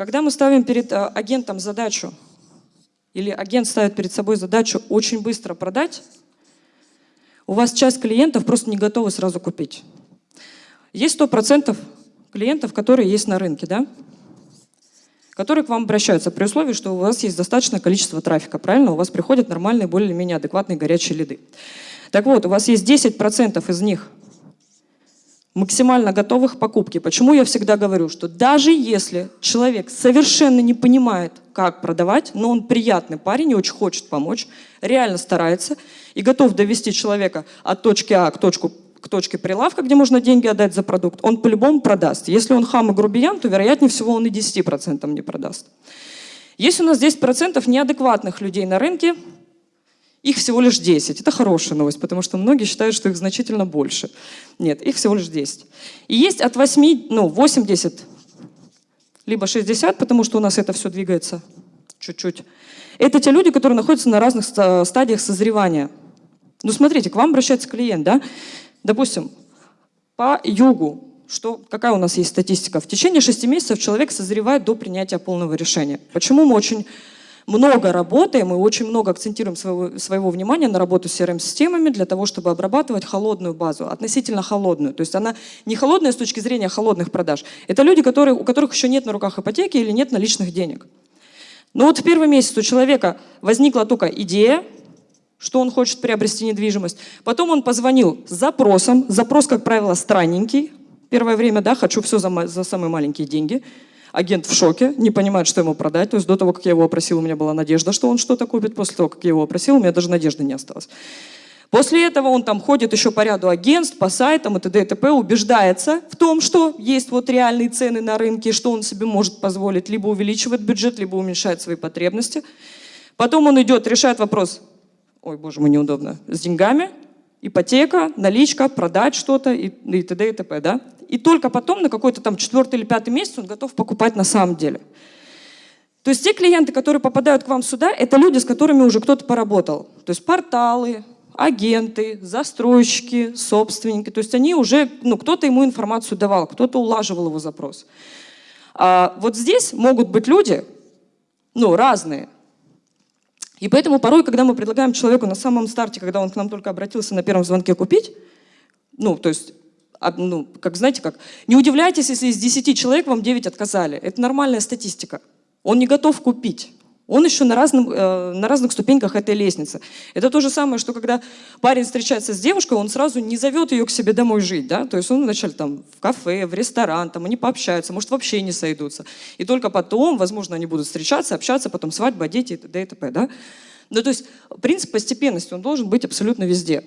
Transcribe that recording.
Когда мы ставим перед э, агентом задачу, или агент ставит перед собой задачу очень быстро продать, у вас часть клиентов просто не готовы сразу купить. Есть 100% клиентов, которые есть на рынке, да? которые к вам обращаются при условии, что у вас есть достаточное количество трафика, правильно? У вас приходят нормальные, более-менее адекватные горячие лиды. Так вот, у вас есть 10% из них максимально готовых к покупке. Почему я всегда говорю, что даже если человек совершенно не понимает, как продавать, но он приятный парень и очень хочет помочь, реально старается и готов довести человека от точки А к, точку, к точке прилавка, где можно деньги отдать за продукт, он по-любому продаст. Если он хам и грубиян, то вероятнее всего он и 10% не продаст. Есть у нас 10% неадекватных людей на рынке, их всего лишь 10. Это хорошая новость, потому что многие считают, что их значительно больше. Нет, их всего лишь 10. И есть от 8, ну, 80, либо 60, потому что у нас это все двигается чуть-чуть. Это те люди, которые находятся на разных стадиях созревания. Ну, смотрите, к вам обращается клиент, да? Допустим, по югу, что, какая у нас есть статистика? В течение 6 месяцев человек созревает до принятия полного решения. Почему мы очень много работаем и очень много акцентируем своего, своего внимания на работу с CRM-системами для того, чтобы обрабатывать холодную базу, относительно холодную. То есть она не холодная с точки зрения холодных продаж. Это люди, которые, у которых еще нет на руках ипотеки или нет наличных денег. Но вот в первый месяц у человека возникла только идея, что он хочет приобрести недвижимость. Потом он позвонил с запросом. Запрос, как правило, странненький. Первое время, да, хочу все за, за самые маленькие деньги. Агент в шоке, не понимает, что ему продать. То есть до того, как я его опросил, у меня была надежда, что он что-то купит. После того, как я его опросил, у меня даже надежды не осталось. После этого он там ходит еще по ряду агентств, по сайтам и т.д. и т.п., убеждается в том, что есть вот реальные цены на рынке, что он себе может позволить, либо увеличивает бюджет, либо уменьшает свои потребности. Потом он идет, решает вопрос, ой, боже мой, неудобно, с деньгами, ипотека, наличка, продать что-то и, и т.д. и т.п. Да? И только потом, на какой-то там четвертый или пятый месяц он готов покупать на самом деле. То есть те клиенты, которые попадают к вам сюда, это люди, с которыми уже кто-то поработал. То есть порталы, агенты, застройщики, собственники. То есть они уже, ну, кто-то ему информацию давал, кто-то улаживал его запрос. А вот здесь могут быть люди, ну, разные. И поэтому порой, когда мы предлагаем человеку на самом старте, когда он к нам только обратился на первом звонке купить, ну, то есть, ну, как знаете, как, не удивляйтесь, если из 10 человек вам 9 отказали. Это нормальная статистика. Он не готов купить. Он еще на, разном, э, на разных ступеньках этой лестницы. Это то же самое, что когда парень встречается с девушкой, он сразу не зовет ее к себе домой жить. Да? То есть он вначале там в кафе, в ресторан, там они пообщаются, может вообще не сойдутся. И только потом, возможно, они будут встречаться, общаться, потом свадьба, дети и т.д. и т.п. Да? Ну, то есть принцип постепенности, он должен быть абсолютно везде.